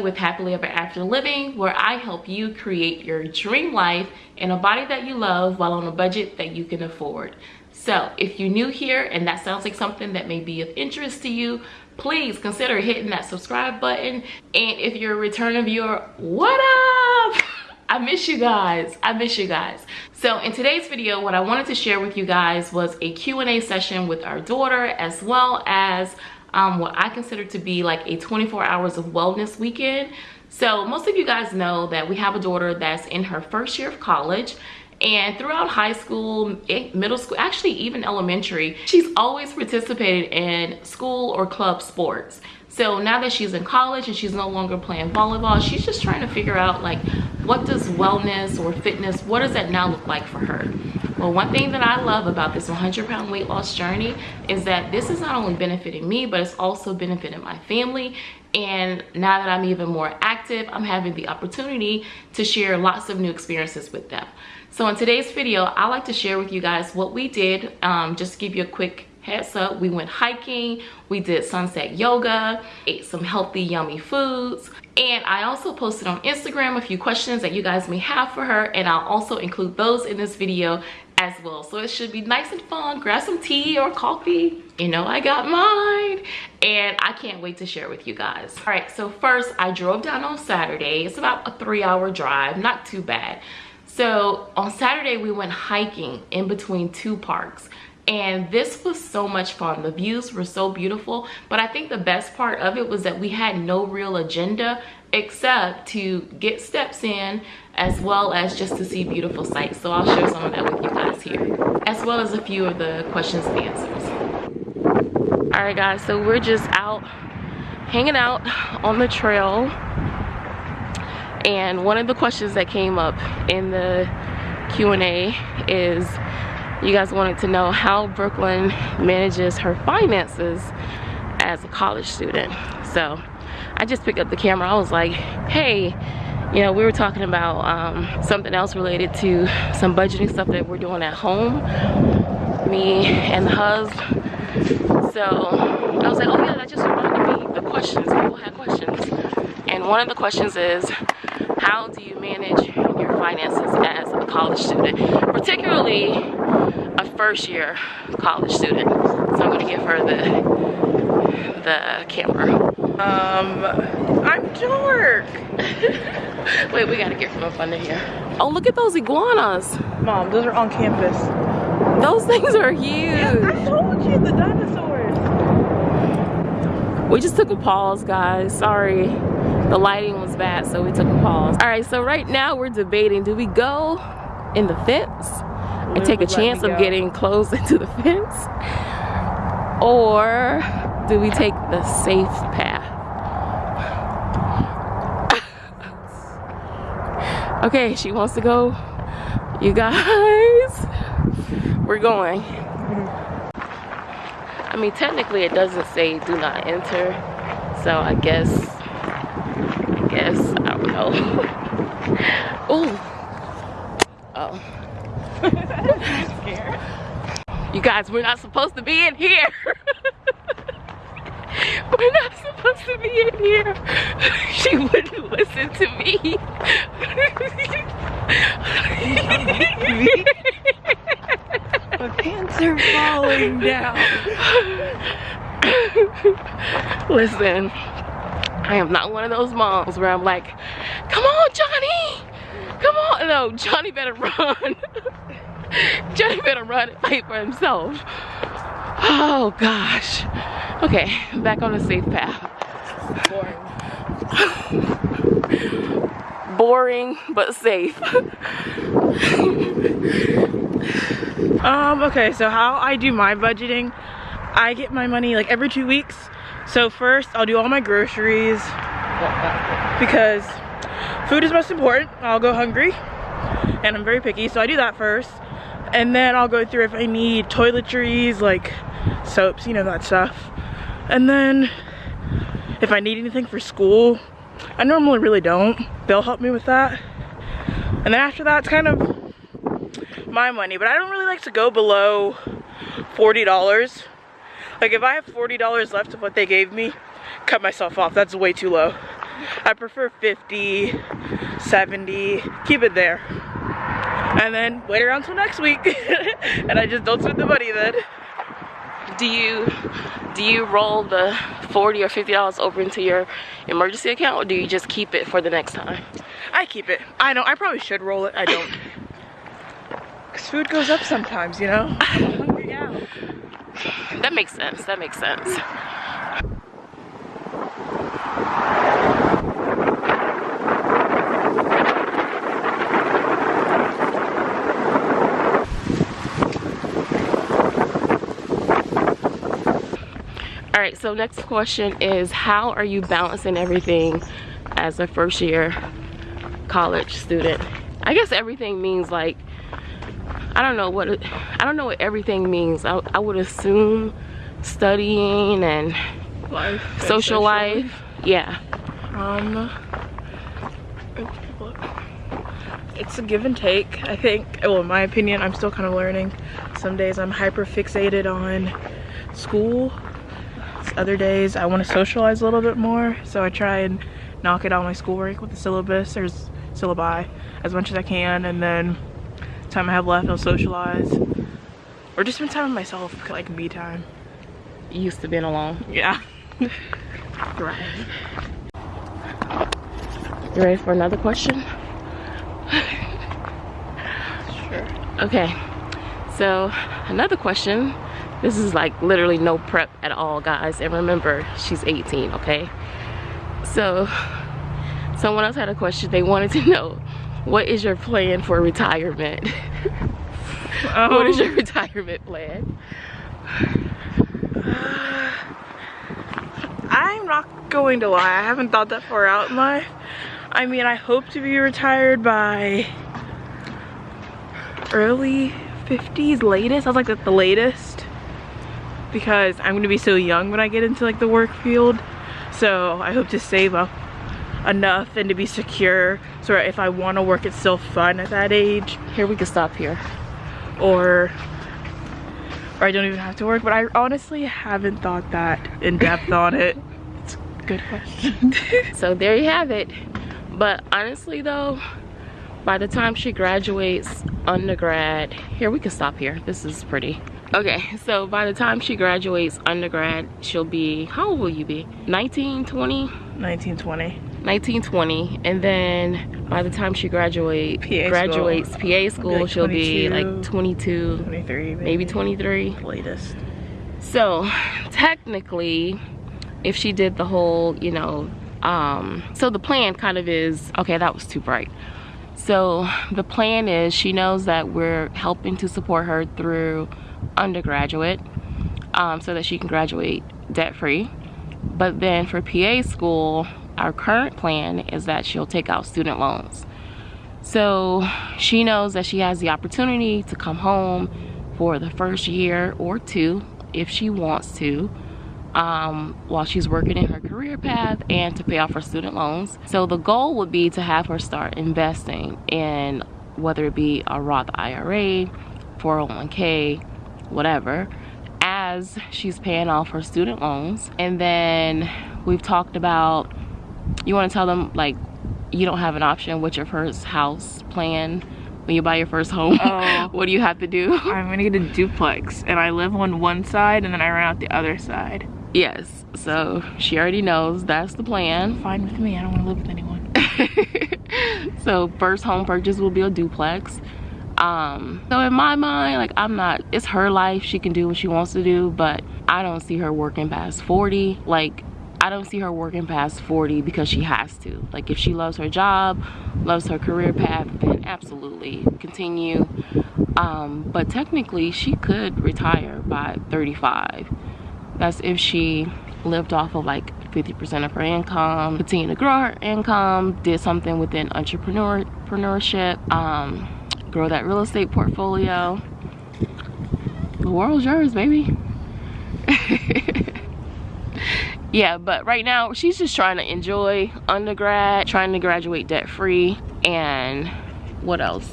With Happily Ever After Living, where I help you create your dream life in a body that you love while on a budget that you can afford. So if you're new here and that sounds like something that may be of interest to you, please consider hitting that subscribe button. And if you're a returning viewer, what up? I miss you guys. I miss you guys. So in today's video, what I wanted to share with you guys was a Q&A session with our daughter as well as um, what I consider to be like a 24 hours of wellness weekend. So most of you guys know that we have a daughter that's in her first year of college and throughout high school eh, middle school actually even elementary she's always participated in school or club sports so now that she's in college and she's no longer playing volleyball, she's just trying to figure out like, what does wellness or fitness, what does that now look like for her? Well, one thing that I love about this 100 pound weight loss journey is that this is not only benefiting me, but it's also benefiting my family. And now that I'm even more active, I'm having the opportunity to share lots of new experiences with them. So in today's video, I like to share with you guys what we did, um, just give you a quick heads up we went hiking we did sunset yoga ate some healthy yummy foods and i also posted on instagram a few questions that you guys may have for her and i'll also include those in this video as well. So it should be nice and fun. Grab some tea or coffee. You know i got mine. And i can't wait to share with you guys. All right so first i drove down on saturday. It's about a three hour drive not too bad. So on saturday we went hiking in between two parks. And this was so much fun. The views were so beautiful. But i think the best part of it was that we had no real agenda except to get steps in as well as just to see beautiful sights. So i'll share some of that with you guys here as well as a few of the questions and answers. All right guys so we're just out hanging out on the trail. And one of the questions that came up in the Q&A is you guys wanted to know how Brooklyn manages her finances as a college student. So I just picked up the camera. I was like, hey, you know, we were talking about um, something else related to some budgeting stuff that we're doing at home, me and the husband. So I was like, oh yeah, that just reminded me the questions. People had questions. And one of the questions is, how do you manage your finances as a college student? Particularly a first year college student. So I'm gonna give her the the camera. Um, I'm dark. Wait, we gotta get from up under here. Oh, look at those iguanas. Mom, those are on campus. Those things are huge. Yeah, I told you, the dinosaurs. We just took a pause, guys. Sorry. The lighting was bad, so we took a pause. All right, so right now we're debating, do we go in the fence and take a chance of getting close into the fence? Or do we take the safe path? Okay, she wants to go. You guys, we're going. I mean, technically it doesn't say do not enter. So I guess, I guess, I don't know. oh. Oh. you guys, we're not supposed to be in here. we're not supposed to be in here. she wouldn't listen to me. My pants are falling down. Listen, I am not one of those moms where I'm like, come on, Johnny. Come on. No, Johnny better run. Johnny better run and fight for himself. Oh gosh. Okay, back on the safe path. Boring. Boring, but safe. um, okay, so how I do my budgeting, I get my money like every two weeks. So first, I'll do all my groceries because food is most important. I'll go hungry and I'm very picky, so I do that first. And then I'll go through if I need toiletries, like soaps, you know, that stuff. And then if I need anything for school, I normally really don't. They'll help me with that. And then after that, it's kind of my money. But I don't really like to go below $40. Like if I have $40 left of what they gave me, cut myself off. That's way too low. I prefer 50, 70, keep it there. And then wait around till next week. and I just don't spend the money then. Do you do you roll the 40 or 50 dollars over into your emergency account or do you just keep it for the next time? I keep it. I know, I probably should roll it. I don't. Cause food goes up sometimes, you know? I'm hungry now. That makes sense. That makes sense. All right, so next question is how are you balancing everything as a first year college student? I guess everything means like I don't know what I don't know what everything means. I, I would assume studying and Life. social life. Yeah. Um, it's a give and take. I think, well, in my opinion, I'm still kind of learning. Some days I'm hyper fixated on school. Other days I want to socialize a little bit more. So I try and knock it out my schoolwork with the syllabus or syllabi as much as I can. And then time I have left, I'll socialize. Or just spend time with myself, like me time. Used to being alone. Yeah. Right. You ready for another question? Sure. Okay. So another question. This is like literally no prep at all, guys. And remember, she's 18, okay? So someone else had a question. They wanted to know, what is your plan for retirement? what is your um, retirement plan? I'm not going to lie, I haven't thought that far out in life. I mean, I hope to be retired by early 50s, latest. I was like at the latest because I'm gonna be so young when I get into like the work field. So I hope to save up enough and to be secure so if I want to work, it's still fun at that age Here we can stop here. or or I don't even have to work. But I honestly haven't thought that in depth on it. It's a good question. So there you have it. But honestly though, by the time she graduates undergrad, here we can stop here. This is pretty. Okay, so by the time she graduates undergrad, she'll be, how old will you be? 19, 20? 1920. 19, 20. And then by the time she graduate, PA graduates PA school, like she'll be like 22, 23 maybe. maybe 23. latest. So technically, if she did the whole, you know, um, so the plan kind of is, okay, that was too bright. So the plan is she knows that we're helping to support her through undergraduate um, so that she can graduate debt free. But then for PA school, our current plan is that she'll take out student loans. So she knows that she has the opportunity to come home for the first year or two if she wants to um, while she's working in her career path and to pay off her student loans. So the goal would be to have her start investing in whether it be a Roth IRA, 401k, whatever, as she's paying off her student loans. And then we've talked about, you want to tell them like you don't have an option with your first house plan when you buy your first home. Oh. what do you have to do? I'm gonna get a duplex and I live on one side and then I rent out the other side. Yes, so she already knows that's the plan. Fine with me, I don't wanna live with anyone. so first home purchase will be a duplex. Um, so in my mind, like I'm not, it's her life. She can do what she wants to do, but I don't see her working past 40. Like I don't see her working past 40 because she has to. Like if she loves her job, loves her career path, then absolutely continue. Um, but technically she could retire by 35. That's if she lived off of like 50% of her income, continue to grow her income, did something within entrepreneur entrepreneurship, um, grow that real estate portfolio. The world's yours, baby. yeah, but right now she's just trying to enjoy undergrad, trying to graduate debt free, and what else?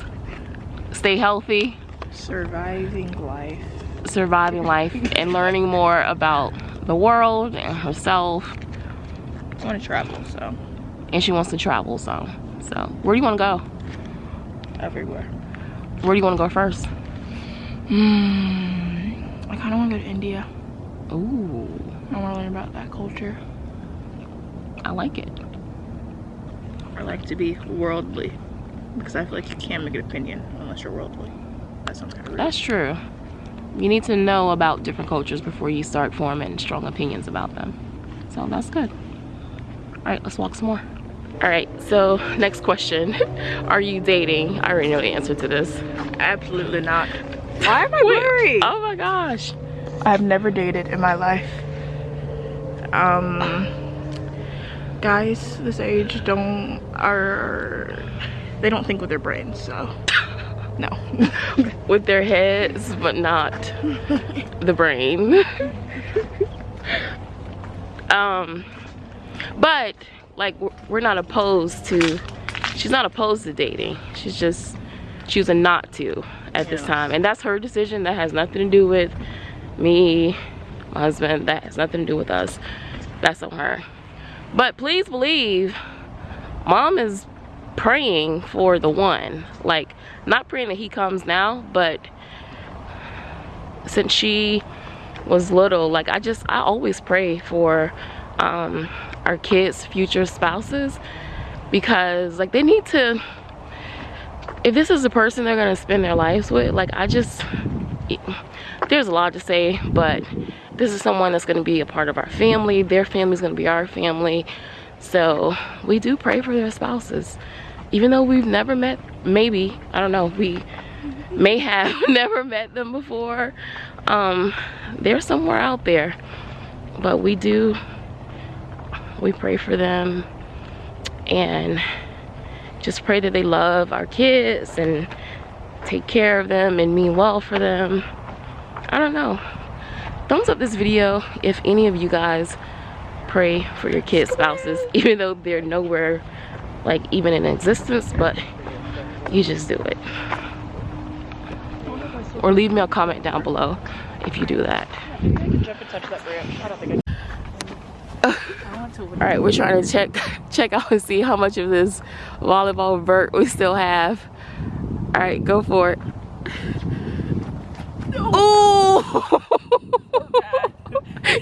Stay healthy, Surviving life. surviving life, and learning more about the world and herself. I wanna travel, so and she wants to travel so. So where do you want to go? Everywhere. Where do you want to go first? Hmm. I kind of want to go to India. Ooh. I want to learn about that culture. I like it. I like to be worldly because I feel like you can't make an opinion unless you're worldly. That sounds kind of rude. That's true. You need to know about different cultures before you start forming strong opinions about them. So that's good. All right, let's walk some more. All right, so next question. Are you dating? I already know the answer to this. Absolutely not. Why am I worried? Oh my gosh. I've never dated in my life. Um, guys this age don't are they don't think with their brains, so no. With their heads, but not the brain. um, but like we're- not opposed to. She's not opposed to dating. She's just choosing not to at this time, and that's her decision. That has nothing to do with me, my husband. That has nothing to do with us. That's on her. But please believe, mom is praying for the one. Like, not praying that he comes now, but since she was little, like I just I always pray for um our kids' future spouses because like they need to if this is the person they're gonna spend their lives with, like I just there's a lot to say, but this is someone that's gonna be a part of our family. Their family's gonna be our family. So we do pray for their spouses. Even though we've never met, maybe, I don't know, we may have never met them before. Um, they're somewhere out there. But we do, we pray for them and just pray that they love our kids and take care of them and mean well for them. I don't know. Thumbs up this video if any of you guys pray for your kids' spouses, even though they're nowhere like even in existence, but you just do it. Or leave me a comment down below if you do that. Jump and touch that branch. I don't think I. I want to. All right, we're trying to check check out and see how much of this volleyball vert we still have. All right, go for it. Ooh!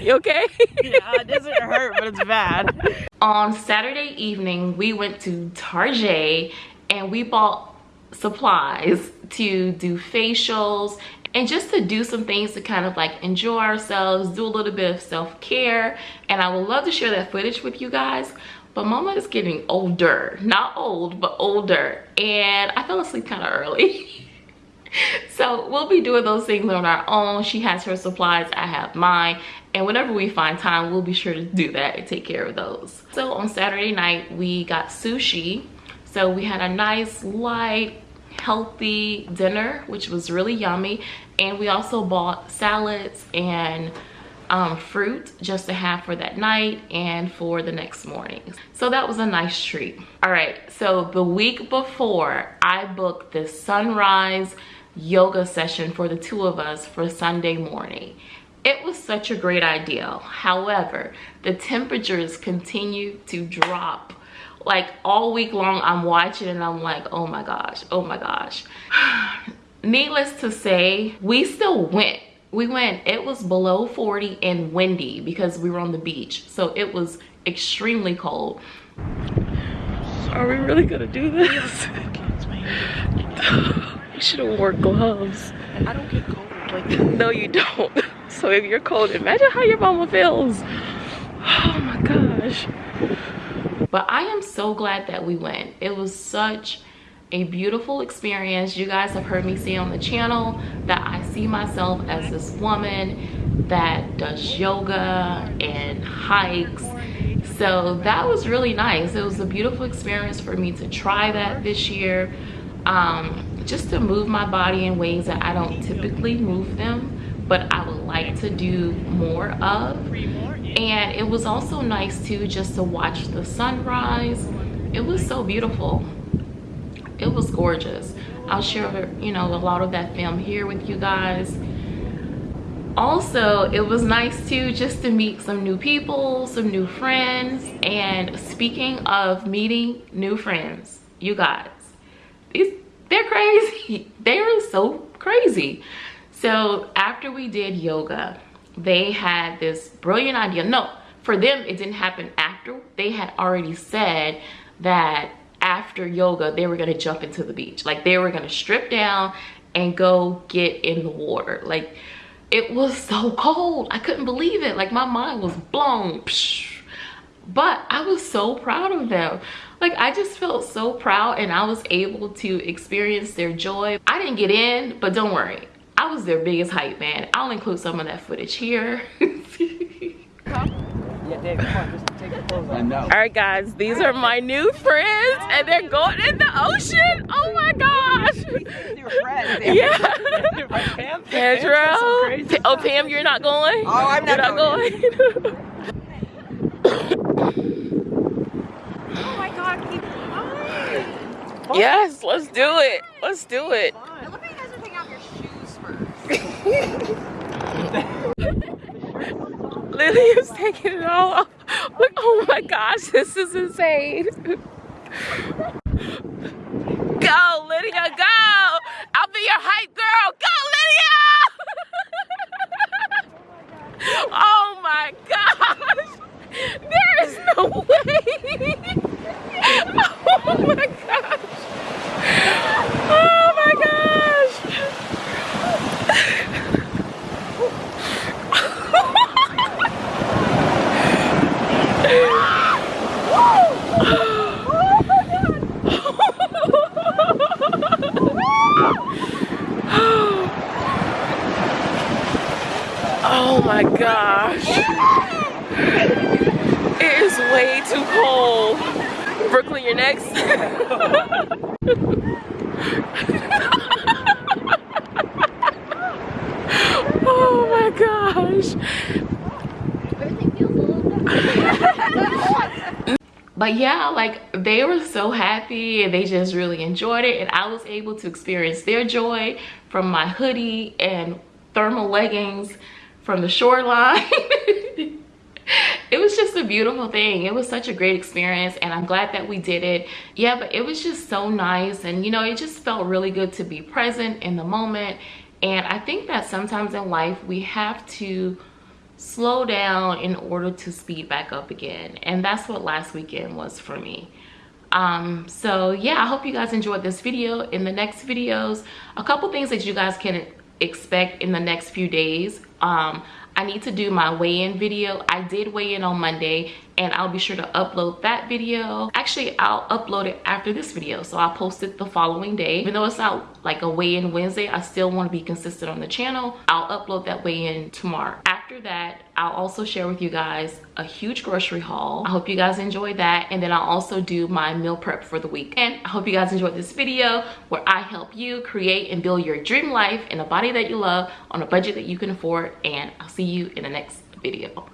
you okay? Yeah, it doesn't hurt, but it's bad. On Saturday evening, we went to Tarjay and we bought supplies to do facials and just to do some things to kind of like enjoy ourselves, do a little bit of self-care. And I would love to share that footage with you guys. But mama is getting older, not old, but older. And I fell asleep kind of early. so we'll be doing those things on our own she has her supplies i have mine and whenever we find time we'll be sure to do that and take care of those so on saturday night we got sushi so we had a nice light healthy dinner which was really yummy and we also bought salads and um, fruit just to have for that night and for the next morning. So that was a nice treat. All right, so the week before I booked this sunrise yoga session for the two of us for Sunday morning. It was such a great idea. However, the temperatures continue to drop. Like all week long, I'm watching and I'm like, oh my gosh, oh my gosh. Needless to say, we still went. We went it was below 40 and windy because we were on the beach so it was extremely cold. Are we really gonna do this? We should have wore gloves. I don't get cold. Like, no you don't. So if you're cold imagine how your mama feels. Oh my gosh but i am so glad that we went. It was such a beautiful experience. You guys have heard me say on the channel that i see myself as this woman that does yoga and hikes. So that was really nice. It was a beautiful experience for me to try that this year um, just to move my body in ways that i don't typically move them but i would like to do more of and it was also nice too just to watch the sunrise. It was so beautiful. It was gorgeous. I'll share you know a lot of that film here with you guys. Also it was nice too just to meet some new people some new friends. And speaking of meeting new friends you guys these they're crazy. They are so crazy. So after we did yoga they had this brilliant idea. No for them it didn't happen after. They had already said that after yoga they were to jump into the beach. Like they were to strip down and go get in the water. Like it was so cold. I couldn't believe it. Like my mind was blown. But i was so proud of them. Like i just felt so proud and i was able to experience their joy. I didn't get in but don't worry i was their biggest hype man i'll include some of that footage here All right, guys, these are my new friends, and they're going in the ocean. Oh my gosh! Yeah. Pedro. Oh, Pam, you're not going. Oh, I'm not, not going. going. oh my God, keep flying. Yes, let's do it. Let's do it. Now look at you guys are taking off your shoes first. Lily is taking it all off. Look, oh my gosh, this is insane. Go, Lydia, go! I'll be your hype girl. Go, Lydia! oh my gosh! There is no way! oh my gosh! Oh my gosh! Oh my gosh. It is way too cold. Brooklyn, you're next. oh my gosh. but yeah like they were so happy and they just really enjoyed it and i was able to experience their joy from my hoodie and thermal leggings from the shoreline. It was just a beautiful thing. It was such a great experience and i'm glad that we did it. Yeah but it was just so nice and you know it just felt really good to be present in the moment and i think that sometimes in life we have to slow down in order to speed back up again and that's what last weekend was for me. Um so yeah i hope you guys enjoyed this video. In the next videos a couple things that you guys can expect in the next few days um i need to do my weigh-in video. I did weigh in on monday and i'll be sure to upload that video. Actually i'll upload it after this video. So i'll post it the following day. Even though it's not like a weigh-in wednesday i still want to be consistent on the channel. I'll upload that weigh-in tomorrow after that i'll also share with you guys a huge grocery haul. I hope you guys enjoy that and then i'll also do my meal prep for the week and i hope you guys enjoyed this video where i help you create and build your dream life in a body that you love on a budget that you can afford and i'll see you in the next video